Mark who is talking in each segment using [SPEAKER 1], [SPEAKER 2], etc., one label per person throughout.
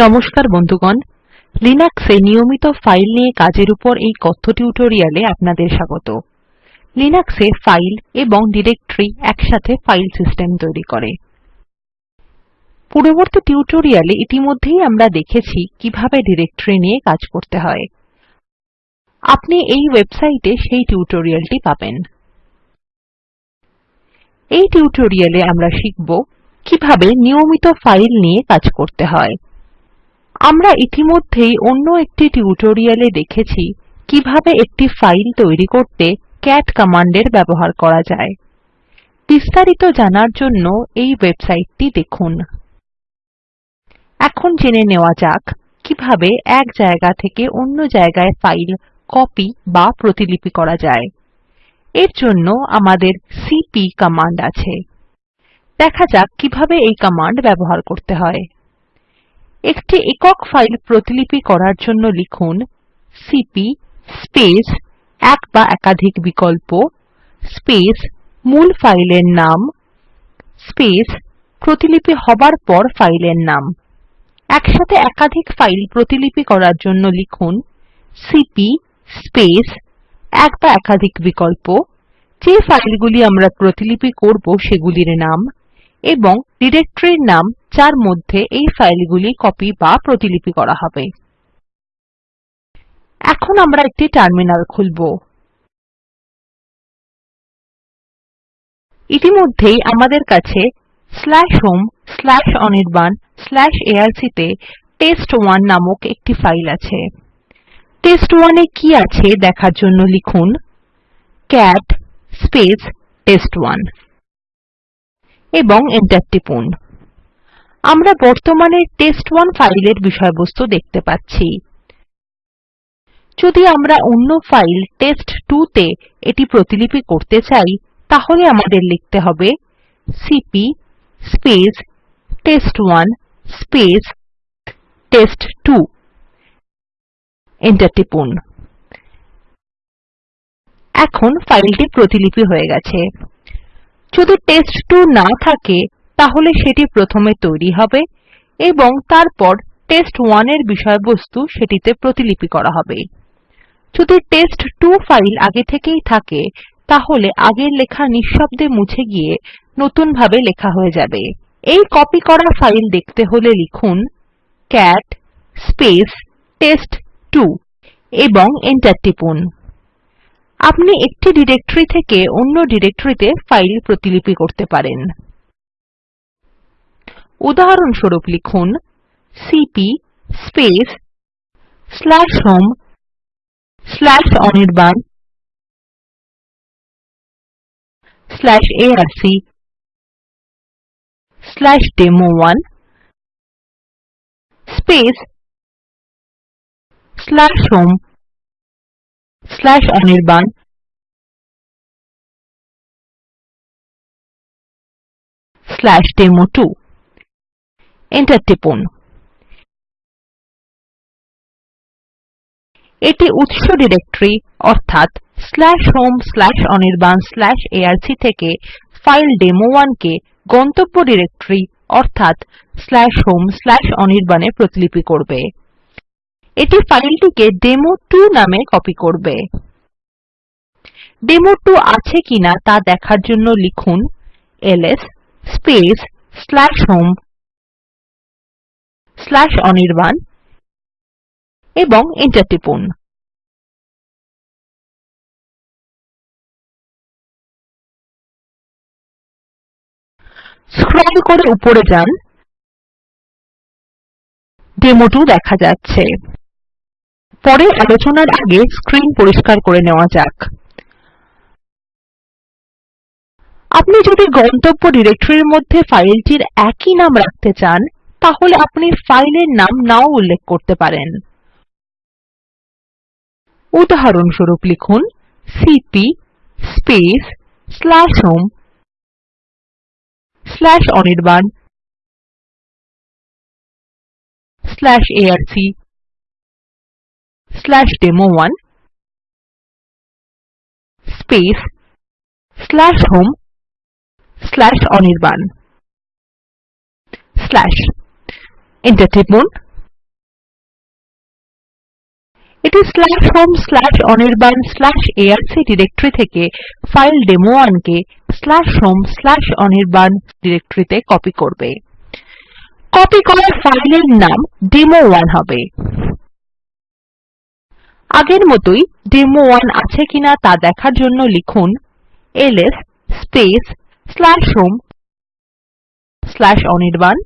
[SPEAKER 1] নমস্কার বন্ধুগণ লিনাক্সে নিয়মিত ফাইল নিয়ে কাজের উপর এই কথ্য টিউটোরিয়ালে আপনাদের স্বাগত লিনাক্সে ফাইল এবং ডিরেক্টরি একসাথে ফাইল সিস্টেম তৈরি করে পূর্ববর্তী টিউটোরিয়ালে ইতিমধ্যেই আমরা দেখেছি কিভাবে ডিরেক্টরি নিয়ে কাজ করতে হয় আপনি এই ওয়েবসাইটে সেই টিউটোরিয়ালটি পাবেন এই টিউটোরিয়ালে আমরা শিখব কিভাবে নিয়মিত ফাইল নিয়ে কাজ করতে হয় আমরা ইতিমধ্যেই অন্য একটি টিউটোরিয়ালে দেখেছি কিভাবে একটি ফাইল তৈরি করতে ক্যাট কমান্ডের ব্যবহার করা যায় বিস্তারিত জানার জন্য এই ওয়েবসাইটটি দেখুন এখন জেনে নেওয়া যাক কিভাবে এক জায়গা থেকে অন্য জায়গায় ফাইল কপি বা প্রতিলিপি করা যায় এর জন্য আমাদের সিপি কমান্ড আছে দেখা যাক কিভাবে এই কমান্ড ব্যবহার করতে হয় একটি একক ফাইল প্রতিলিপি করার জন্য লিখুন সিপি স্পেস এক বা একাধিক বিকল্প স্পেস মূল ফাইলের নাম স্পেস প্রতিলিপি হবার পর ফাইলের নাম একসাথে একাধিক ফাইল প্রতিলিপি করার জন্য লিখুন সিপি স্পেস এক বা একাধিক বিকল্প যে ফাইলগুলি আমরা প্রতিলিপি করব সেগুলির নাম এবং ডিরেক্টরির নাম যার মধ্যে এই ফাইলগুলি কপি বা প্রতিলিপি করা হবে এখন
[SPEAKER 2] আমরা একটি টার্মিনাল খুলব
[SPEAKER 1] ইতিমধ্যেই আমাদের কাছে /home/anirban/arc তে test1 নামক একটি ফাইল আছে test1 এ কি আছে দেখার জন্য লিখুন cat test1 এবং এন্টার টিপুন আমরা বর্তমানে test1 ফাইলের বিষয়বস্তু দেখতে পাচ্ছি যদি আমরা অন্য ফাইল test2 তে এটি প্রতিলিপি করতে চাই তাহলে আমাদের লিখতে হবে cp space test1 space test2 enter টিপুন এখন ফাইলটি প্রতিলিপি হয়ে গেছে যদি টেস্ট2 না থাকে তাহলে সেটি প্রথমে তৈরি হবে এবং তারপর test1 এর বিষয়বস্তু সেটিতে প্রতিলিপি করা হবে যদি test2 ফাইল আগে থেকেই থাকে তাহলে আগের লেখা নিঃশব্দে মুছে গিয়ে নতুনভাবে লেখা হয়ে যাবে এই কপি করা ফাইল দেখতে হলে লিখুন cat space test2 এবং এন্টার টিপুন আপনি একটি ডিরেক্টরি থেকে অন্য ডিরেক্টরিতে ফাইল প্রতিলিপি করতে পারেন উদাহরণস্বরূপ লিখুন cp space slash home
[SPEAKER 2] slash anirban slash arc slash demo1 space slash home slash anirban slash demo2 enter টিপুন এটি উৎস
[SPEAKER 1] ডিরেক্টরি অর্থাৎ slash home slash Anirban slash ARC থেকে ফাইল ডেমো ওয়ানকে গন্তব্য ডিরেক্টরি অর্থাৎ স্ল্যাশ হোম স্ল্যাশ অনির্বাণে প্রতিলিপি করবে এটি ফাইলটিকে ডেমো টু নামে কপি করবে ডেমো টু আছে কিনা তা দেখার জন্য লিখুন LS space slash home
[SPEAKER 2] Anirban এবং এন্টার টিপুন স্ক্রল করে উপরে যান ডেমোটু দেখা যাচ্ছে পরে আলোচনার আগে
[SPEAKER 1] স্ক্রিন পরিষ্কার করে নেওয়া যাক আপনি যদি গন্তব্য ডিরেক্টরির মধ্যে ফাইলটির একই নাম রাখতে চান তাহলে আপনি ফাইলের নাম নাও উল্লেখ করতে পারেন
[SPEAKER 2] উদাহরণস্বরূপ লিখুন CP space slash home slash Anirban slash arc slash one space slash home slash Anirban slash
[SPEAKER 1] enter টিপুন এটি slash home slash Anirban slash ARC directory থেকে ফাইল ডেমো ওয়ানকে স্ল্যাশ হোম স্ল্যাশ অনির্বাণ ডিরেক্টরিতে কপি করবে কপি করার ফাইলের নাম ডেমো ওয়ান হবে আগের মতোই ডেমো ওয়ান আছে কিনা তা দেখার জন্য লিখুন LS space slash home slash Anirban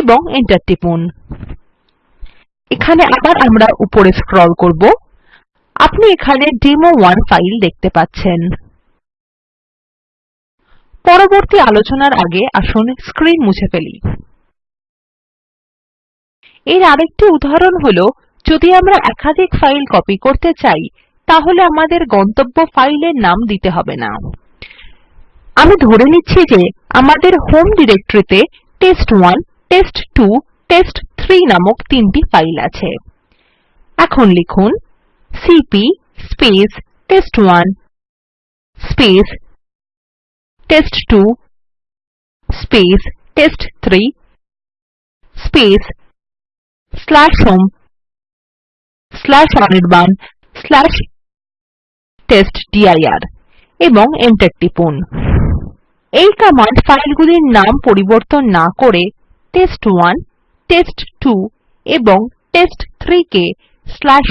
[SPEAKER 1] এবং এন্টার টিপুন এখানে আবার আমরা উপরে স্ক্রল করব আপনি এখানে ওয়ান ফাইল দেখতে পাচ্ছেন পরবর্তী আলোচনার আগে আসুন স্ক্রিন মুছে ফেলি এর আরেকটি উদাহরণ হলো যদি আমরা একাধিক ফাইল কপি করতে চাই তাহলে আমাদের গন্তব্য ফাইলের নাম দিতে হবে না আমি ধরে নিচ্ছি যে আমাদের হোম ডিরেক্টরিতে টেস্ট ওয়ান test2 test3 নামক তিনটি ফাইল আছে এখন লিখুন cp space test1 space
[SPEAKER 2] test2 space test3 space slash home slash
[SPEAKER 1] anirban slash testdir এবং এন্টার টিপুন এই কমান্ড ফাইলগুলির নাম পরিবর্তন না করে test1 test2 এবং test3 কে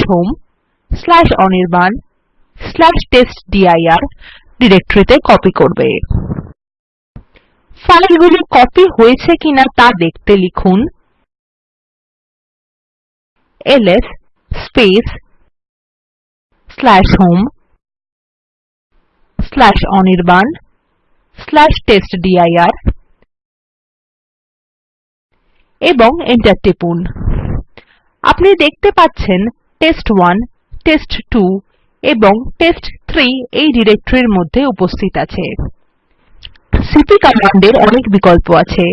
[SPEAKER 1] /home/anirban/testdir ডিরেক্টরিতে কপি করবে ফাইলগুলি কপি হয়েছে কিনা তা
[SPEAKER 2] দেখতে লিখুন ls space slash home slash
[SPEAKER 1] anirban slash testdir এবং এন্টার টিপুন আপনি দেখতে পাচ্ছেন টেস্ট1 টেস্ট2 এবং টেস্ট3 এই ডিরেক্টরির মধ্যে উপস্থিত আছে সিপি কমান্ডের অনেক বিকল্প আছে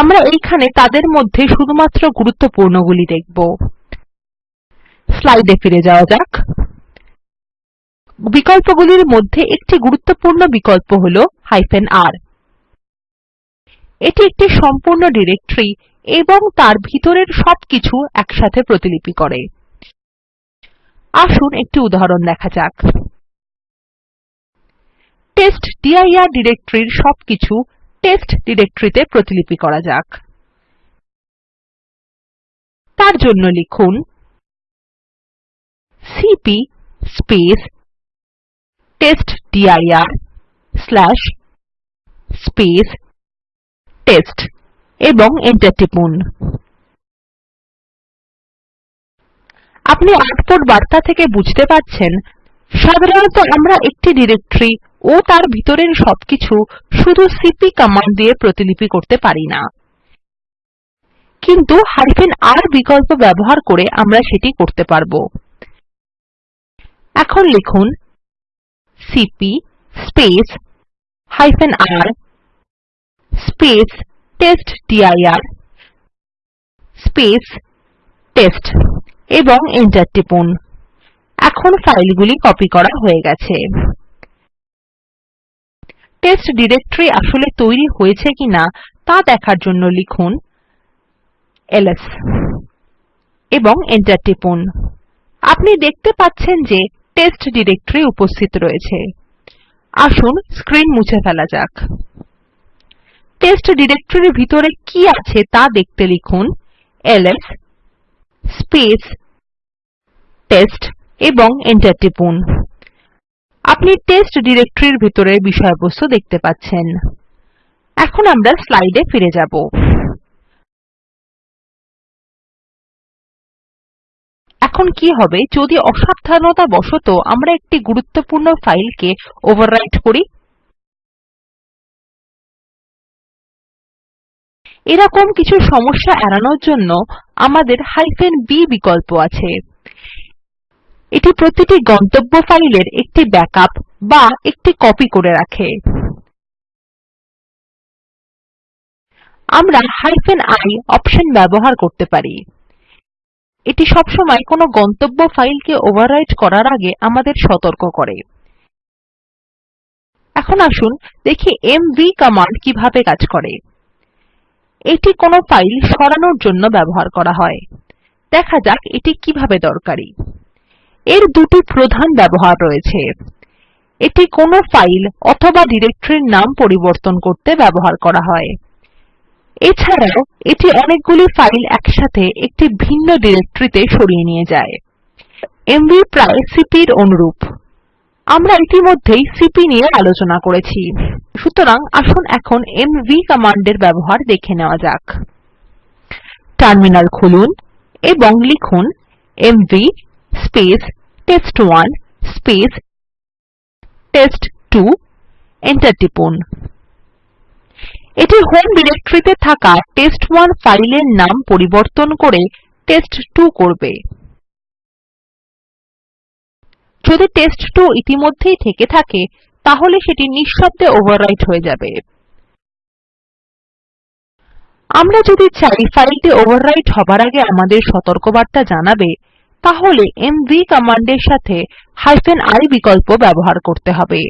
[SPEAKER 1] আমরা এইখানে তাদের মধ্যে শুধুমাত্র গুরুত্বপূর্ণগুলি দেখব স্লাইডে ফিরে যাওয়া যাক বিকল্পগুলির মধ্যে একটি গুরুত্বপূর্ণ বিকল্প হল r এটি একটি সম্পূর্ণ ডিরেক্টরি এবং তার ভিতরের সবকিছু একসাথে প্রতিলিপি করে আসুন একটি উদাহরণ দেখা যাক টেস্টডির ডিরেক্টরির সবকিছু টেস্ট ডিরেক্টরিতে প্রতিলিপি করা যাক
[SPEAKER 2] তার জন্য লিখুন CP space DIR slash space test এবং এন্টার টিপুন আপনি আউটপুট
[SPEAKER 1] বার্তা থেকে বুঝতে পারছেন সাধারণত আমরা একটি ডিরেক্টরি ও তার ভিতরের সবকিছু শুধু সিপি কমান্ড দিয়ে প্রতিলিপি করতে পারি না কিন্তু আর বিকল্প ব্যবহার করে আমরা সেটি করতে পারব এখন লিখুন CP space
[SPEAKER 2] hyphen R space testdir
[SPEAKER 1] space test এবং এন্টার টিপুন এখন ফাইলগুলি কপি করা হয়ে গেছে টেস্ট ডিরেক্টরি আসলে তৈরি হয়েছে কিনা তা দেখার জন্য লিখুন ls এবং এন্টার টিপুন আপনি দেখতে পাচ্ছেন যে টেস্ট ডিরেক্টরি উপস্থিত রয়েছে আসুন স্ক্রিন মুছে ফেলা যাক টেস্ট ডিরেক্টরির ভিতরে কি আছে তা দেখতে লিখুন ls স্পেস টেস্ট এবং এন্টার টিপুন আপনি টেস্ট ডিরেক্টরির ভিতরে বিষয়বস্তু দেখতে পাচ্ছেন এখন আমরা স্লাইডে ফিরে যাব
[SPEAKER 2] এখন কি হবে যদি অসাবধানতা বশত আমরা একটি গুরুত্বপূর্ণ ফাইলকে ওভাররাইট করি এরকম
[SPEAKER 1] কিছু সমস্যা এড়ানোর জন্য আমাদের হাইফেন বি বিকল্প আছে এটি প্রতিটি গন্তব্য ফাইলের একটি ব্যাকআপ বা একটি কপি করে
[SPEAKER 2] রাখে আমরা হাইফেন
[SPEAKER 1] আই অপশন ব্যবহার করতে পারি এটি সবসময় কোনো গন্তব্য ফাইলকে ওভাররাইট করার আগে আমাদের সতর্ক করে এখন আসুন দেখি এমভি কমান্ড কিভাবে কাজ করে এটি কোনো ফাইল সরানোর জন্য ব্যবহার করা হয় দেখা যাক এটি কিভাবে দরকারি এর দুটি প্রধান ব্যবহার রয়েছে এটি কোনো ফাইল অথবা ডিরেক্টরির নাম পরিবর্তন করতে ব্যবহার করা হয় এছাড়াও এটি অনেকগুলি ফাইল একসাথে একটি ভিন্ন ডিরেক্টরিতে সরিয়ে নিয়ে যায় এমভি প্রায় সিপির অনুরূপ আমরা ইতিমধ্যেই সিপি নিয়ে আলোচনা করেছি সুতরাং আসুন এখন এমভি কমান্ডের ব্যবহার দেখে নেওয়া যাক টার্মিনাল খুলুন এবং লিখুন MV space test one space test two enter টিপুন এটি হোম ডিরেক্টরিতে থাকা টেস্ট1 ফাইলের নাম পরিবর্তন করে টেস্ট2 করবে যদি টেস্ট2 ইতিমধ্যেই থেকে থাকে তাহলে সেটি নিঃশব্দে ওভাররাইট হয়ে যাবে আমরা যদি চাই ফাইলটি ওভাররাইট হবার আগে আমাদের সতর্কবার্তা জানাবে তাহলে mv কমান্ডের সাথে হাইফেন i বিকল্প ব্যবহার করতে হবে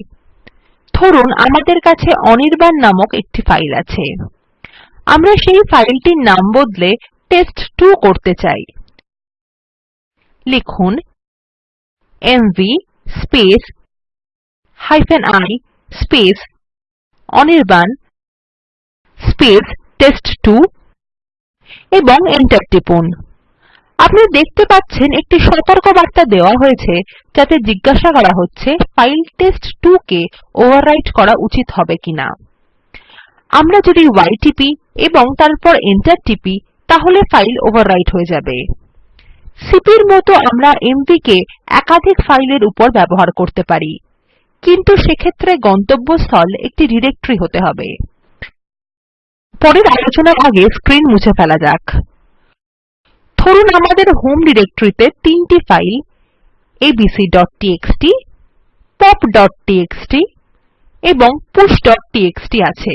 [SPEAKER 1] ধরুন আমাদের কাছে অনির্বাণ নামক একটি ফাইল আছে আমরা সেই ফাইলটির নাম বদলে টেস্ট2 করতে চাই লিখুন
[SPEAKER 2] mv space hyphen i
[SPEAKER 1] space Anirban space two এবং এন্টার টিপুন আপনি দেখতে পাচ্ছেন একটি সতর্কবার্তা দেওয়া হয়েছে যাতে জিজ্ঞাসা করা হচ্ছে ফাইল টেস্ট2 কে ওভাররাইট করা উচিত হবে কিনা আমরা যদি ওয়াই টিপি এবং তারপর এন্টার টিপি তাহলে ফাইল ওভাররাইট হয়ে যাবে সিপির মতো আমরা এমভি কে একাধিক ফাইলের উপর ব্যবহার করতে পারি কিন্তু সেক্ষেত্রে গন্তব্যস্থল একটি ডিরেক্টরি হতে হবে পরের আলোচনার আগে স্ক্রিন মুছে ফেলা যাক ধরুন আমাদের হোম ডিরেক্টরিতে তিনটি ফাইল abc.txt, pop.txt এবং push.txt আছে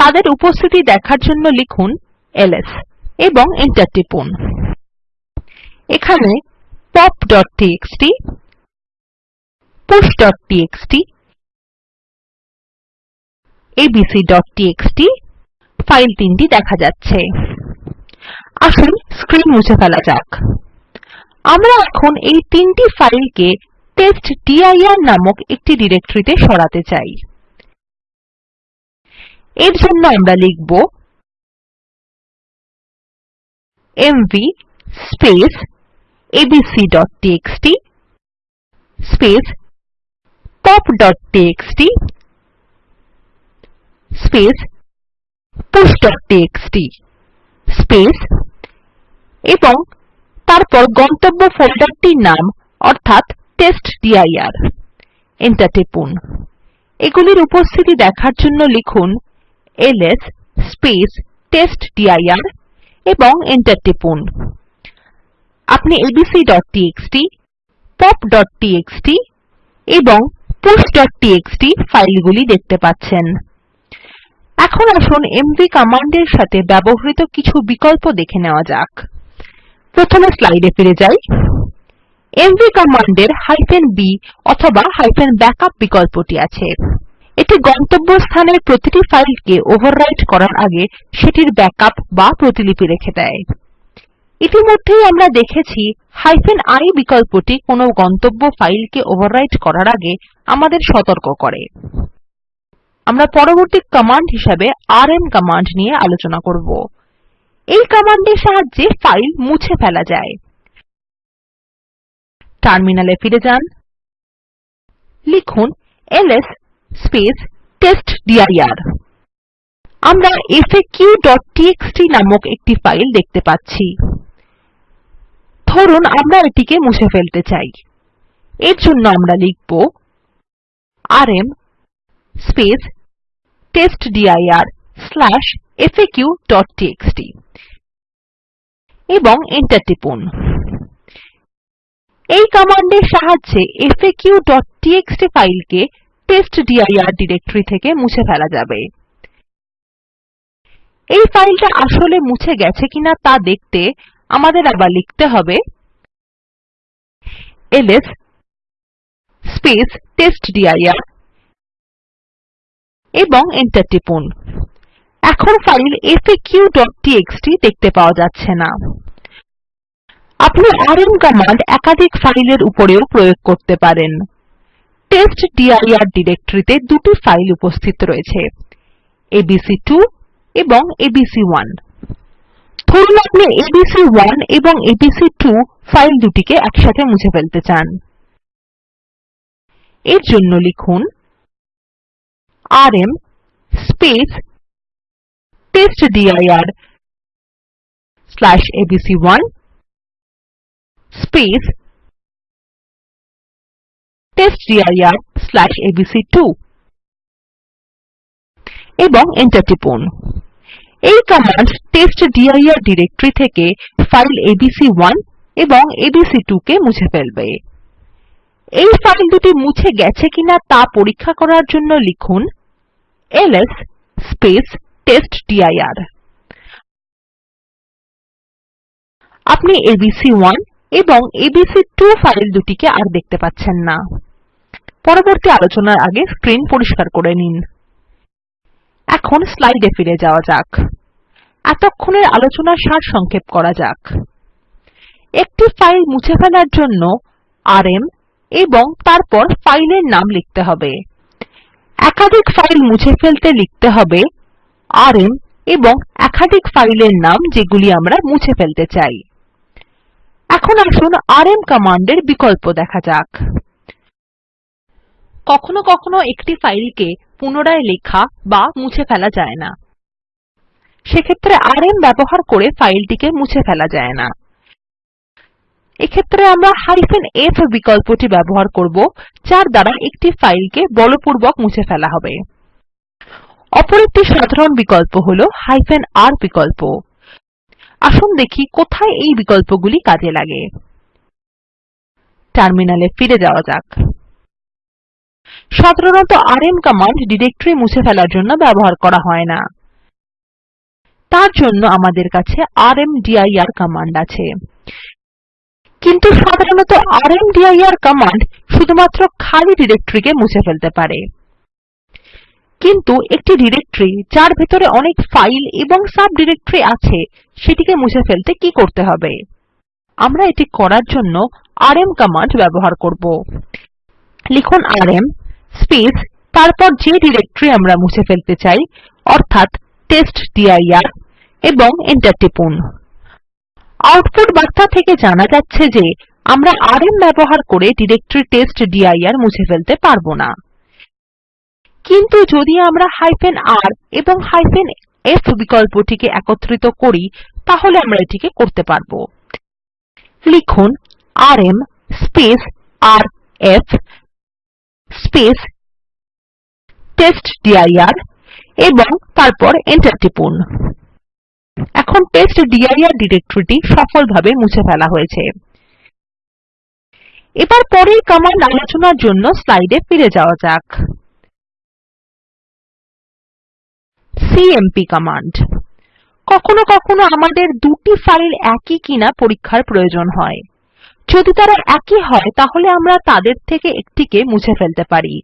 [SPEAKER 1] তাদের উপস্থিতি দেখার জন্য লিখুন ls এবং এন্টার টিপুন এখানে pop.txt push.txt abc.txt ফাইল তিনটি দেখা যাচ্ছে আসুন স্ক্রিন মুছে ফেলা যাক আমরা এখন এই তিনটি ফাইলকে testdir নামক একটি ডিরেক্টরিতে সরাতে চাই এর জন্য আমরা লিখব
[SPEAKER 2] mv space abc.txt space
[SPEAKER 1] pop.txt space push.txt space এবং তারপর গন্তব্য ফোল্ডারটির নাম অর্থাৎ testdir এন্টার টিপুন এগুলির উপস্থিতি দেখার জন্য লিখুন ls space testdir এবং এন্টার টিপুন আপনি abc.txt pop.txt এবং push.txt ফাইলগুলি দেখতে পাচ্ছেন এখন আসুন mv কমান্ডের সাথে ব্যবহৃত কিছু বিকল্প দেখে নেওয়া যাক প্রথমে স্লাইডে ফিরে যাই mv কমান্ডের b অথবা ব্যাকআপ বিকল্পটি আছে এটি গন্তব্যস্থানের প্রতিটি ফাইলকে ওভাররাইট করার আগে সেটির ব্যাকআপ বা প্রতিলিপি রেখে দেয় ইতিমধ্যেই আমরা দেখেছি হাইফেন আই বিকল্পটি কোনো গন্তব্য ফাইলকে ওভাররাইট করার আগে আমাদের সতর্ক করে আমরা পরবর্তী কমান্ড হিসাবে আরএম কমান্ড নিয়ে আলোচনা করব এই কমান্ডের সাহায্যে ফাইল মুছে ফেলা যায়
[SPEAKER 2] টার্মিনালে ফিরে যান লিখুন
[SPEAKER 1] ls স্পেস টেস্টডির আমরা faq.txt নামক একটি ফাইল দেখতে পাচ্ছি ধরুন আমরা এটিকে মুছে ফেলতে চাই এর জন্য আমরা লিখব rm স্পেস টেস্টডির faq.txt এবং এন্টার টিপুন এই কমান্ডের সাহায্যে faq.txt ফাইলকে testdir ডিরেক্টরি থেকে মুছে ফেলা যাবে এই ফাইলটা আসলে মুছে গেছে কিনা তা দেখতে আমাদের আবার লিখতে হবে ls space testdir এবং এন্টার টিপুন এখন ফাইল faq.txt দেখতে পাওয়া যাচ্ছে না আপনি rm কমান্ড একাধিক ফাইলের উপরেও প্রয়োগ করতে পারেন টেস্টডির ডিরেক্টরিতে দুটি ফাইল উপস্থিত রয়েছে abc2 এবং abc1 ধরুন আপনি abc1 এবং abc2 ফাইল দুটিকে একসাথে মুছে ফেলতে চান এর জন্য
[SPEAKER 2] লিখুন rm testdir abc1 testdir
[SPEAKER 1] abc2 এবং এন্টার টিপুন এই কমান্ড testdir ডিরেক্টরি থেকে ফাইল abc1 এবং abc2 কে মুছে ফেলবে এই ফাইল দুটি মুছে গেছে কিনা তা পরীক্ষা করার জন্য লিখুন ls space testdir
[SPEAKER 2] আপনি abc1
[SPEAKER 1] এবং abc2 ফাইল দুটিকে আর দেখতে পাচ্ছেন না পরবর্তী আলোচনার আগে স্ক্রিন পরিষ্কার করে নিন এখন স্লাইডে ফিরে যাওয়া যাক এতক্ষণের আলোচনার সার সংক্ষেপ করা যাক একটি ফাইল মুছে ফেলার জন্য আরএম এবং তারপর ফাইলের নাম লিখতে হবে একাধিক ফাইল মুছে ফেলতে লিখতে হবে আরএম এবং একাধিক ফাইলের নাম যেগুলি আমরা মুছে ফেলতে চাই এখন আসুন আরএম কমান্ডের বিকল্প দেখা যাক কখনো কখনো একটি ফাইলকে পুনরায় লেখা বা মুছে ফেলা যায় না সেক্ষেত্রে এম ব্যবহার করে ফাইলটিকে মুছে ফেলা যায় না এক্ষেত্রে আমরা হাইফেন এফ বিকল্পটি ব্যবহার করব যার দ্বারা একটি ফাইলকে বলপূর্বক মুছে ফেলা হবে অপর একটি সাধারণ বিকল্প হলো হাইফেন আর বিকল্প আসুন দেখি কোথায় এই বিকল্পগুলি কাজে লাগে টার্মিনালে ফিরে যাওয়া যাক সাধারণত rm কমান্ড ডিরেক্টরি মুছে ফেলার জন্য ব্যবহার করা হয় না তার জন্য আমাদের কাছে rmdir কমান্ড আছে কিন্তু সাধারণত rmdir কমান্ড শুধুমাত্র খালি ডিরেক্টরিকে মুছে ফেলতে পারে কিন্তু একটি ডিরেক্টরি যার ভেতরে অনেক ফাইল এবং সাবডিরেক্টরি আছে সেটিকে মুছে ফেলতে কি করতে হবে আমরা এটি করার জন্য rm কমান্ড ব্যবহার করব লিখুন rm স্পেস তারপর যে ডিরেক্টরি আমরা মুছে ফেলতে চাই অর্থাৎ টেস্টডির এবং এন্টার টিপুন আউটপুট বার্তা থেকে জানা যাচ্ছে যে আমরা rm ব্যবহার করে ডিরেক্টরি ডিআইআর মুছে ফেলতে পারবো না কিন্তু যদি আমরা হাইফেন r এবং হাইফেন f বিকল্পটিকে একত্রিত করি তাহলে আমরা এটিকে করতে পারবো লিখুন rm space rf space test dir এবং তারপর এন্টার টিপুন এখন testdir ডিরেক্টরিটি সফলভাবে মুছে ফেলা হয়েছে এবার পরের কমান্ড আলোচনার জন্য স্লাইডে ফিরে যাওয়া যাক
[SPEAKER 2] cmp কমান্ড
[SPEAKER 1] কখনো কখনো আমাদের দুটি ফাইল একই কিনা পরীক্ষার প্রয়োজন হয় যদি তারা একই হয় তাহলে আমরা তাদের থেকে একটিকে মুছে ফেলতে পারি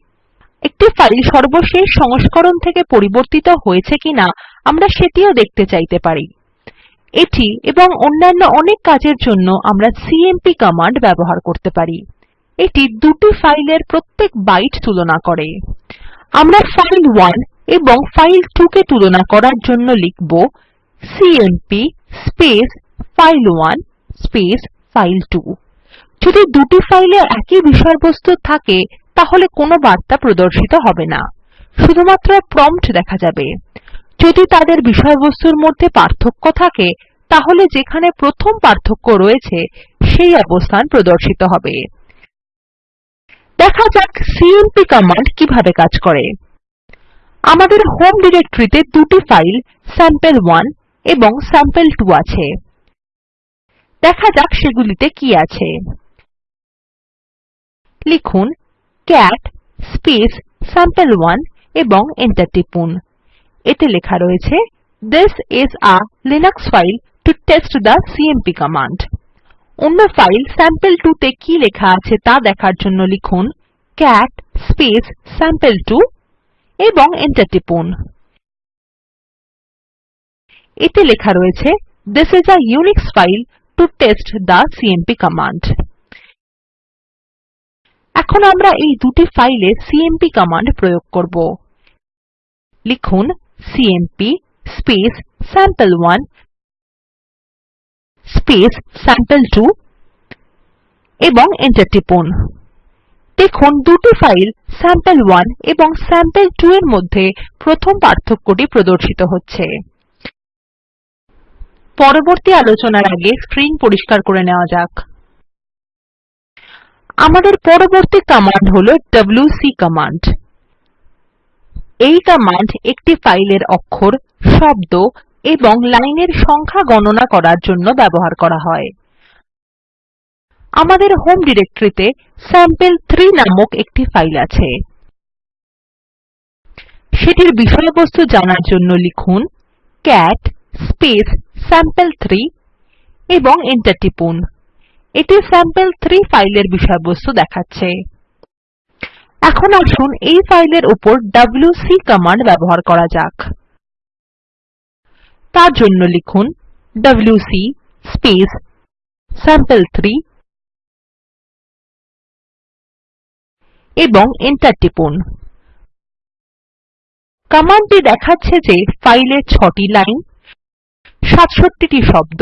[SPEAKER 1] একটি ফাইল সর্বশেষ সংস্করণ থেকে পরিবর্তিত হয়েছে কিনা আমরা সেটিও দেখতে চাইতে পারি এটি এবং অন্যান্য অনেক কাজের জন্য আমরা সিএমপি কমান্ড ব্যবহার করতে পারি এটি দুটি ফাইলের প্রত্যেক বাইট তুলনা করে আমরা ফাইল 1 এবং 2 কে তুলনা করার জন্য লিখব CMP space file1 space file2 যদি দুটি ফাইলে একই বিষয়বস্তু থাকে তাহলে কোনো বার্তা প্রদর্শিত হবে না শুধুমাত্র প্রম্পট দেখা যাবে যদি তাদের বিষয়বস্তুর মধ্যে পার্থক্য থাকে তাহলে যেখানে প্রথম পার্থক্য রয়েছে সেই অবস্থান প্রদর্শিত হবে দেখা যাক সিএমপি কমান্ড কিভাবে কাজ করে আমাদের হোম ডিরেক্টরিতে দুটি ফাইল sample1 এবং sample2 আছে দেখা যাক সেগুলিতে কি আছে লিখুন cat space sample1 এবং এন্টার টিপুন এতে লেখা রয়েছে this is a linux file to test the cmp command অন্য ফাইল sample2 তে কি লেখা আছে তা দেখার জন্য লিখুন cat space sample2 এবং এন্টার টিপুন এতে লেখা রয়েছে this is a unix file to test the cmp command এখন আমরা এই দুটি ফাইলে সিএমপি কমান্ড প্রয়োগ করব লিখুন CMP space sample1 space sample2 এবং এন্টার টিপুন দেখুন দুটি ফাইল স্যাম্পল1 এবং স্যাম্পল2 এর মধ্যে প্রথম পার্থক্যটি প্রদর্শিত হচ্ছে পরবর্তী আলোচনার আগে স্ক্রিন পরিষ্কার করে নেওয়া যাক আমাদের পরবর্তী কমান্ড হলো wc কমান্ড এই কমান্ড একটি ফাইলের অক্ষর শব্দ এবং লাইনের সংখ্যা গণনা করার জন্য ব্যবহার করা হয় আমাদের হোম ডিরেক্টরিতে sample3 নামক একটি ফাইল আছে সেটির বিষয়বস্তু জানার জন্য লিখুন cat sample3 এবং এন্টার টিপুন এটি স্যাম্পল3 ফাইলের বিষয়বস্তু দেখাচ্ছে এখন আসুন এই ফাইলের উপর wc কমান্ড ব্যবহার করা যাক তার জন্য লিখুন wc স্পেস স্যাম্পল3
[SPEAKER 2] এবং এন্টার টিপুন
[SPEAKER 1] কমান্ডটি দেখাচ্ছে যে ফাইলে ৬টি লাইন ৬৭টি শব্দ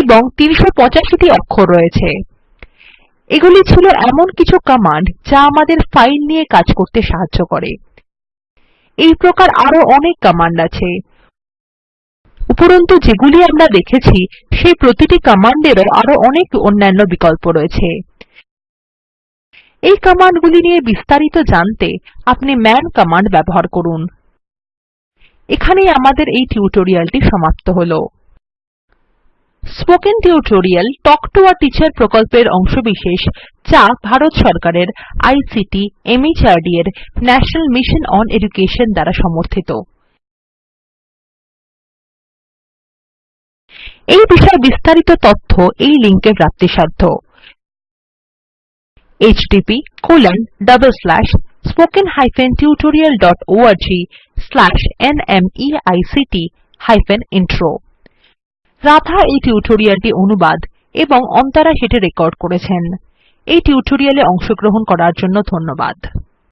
[SPEAKER 1] এবং 385টি অক্ষর রয়েছে এগুলি ছিল এমন কিছু কমান্ড যা আমাদের ফাইল নিয়ে কাজ করতে সাহায্য করে এই প্রকার আরো অনেক কমান্ড আছে উপরন্তু যেগুলি আমরা দেখেছি সেই প্রতিটি কমান্ডেরও আরো অনেক অন্যান্য বিকল্প রয়েছে এই কমান্ডগুলি নিয়ে বিস্তারিত জানতে আপনি ম্যান কমান্ড ব্যবহার করুন এখানেই আমাদের এই টিউটোরিয়ালটি সমাপ্ত হলো spoken tutorial talk to a teacher প্রকল্পের অংশবিশেষ যা ভারত সরকারের আইসিটি এমএচআরডি এর ন্যাশনাল মিশন অন এডুকেশন দ্বারা সমর্থিত
[SPEAKER 2] এই বিষয়ে বিস্তারিত তথ্য এই লিঙ্কে প্রাপ্তিসাধ্য
[SPEAKER 1] http://spoken tutorialorg/nmeict-intro রাধা এই টিউটোরিয়ালটি অনুবাদ এবং অন্তরা সেটি রেকর্ড করেছেন এই টিউটোরিয়ালে অংশগ্রহণ করার জন্য ধন্যবাদ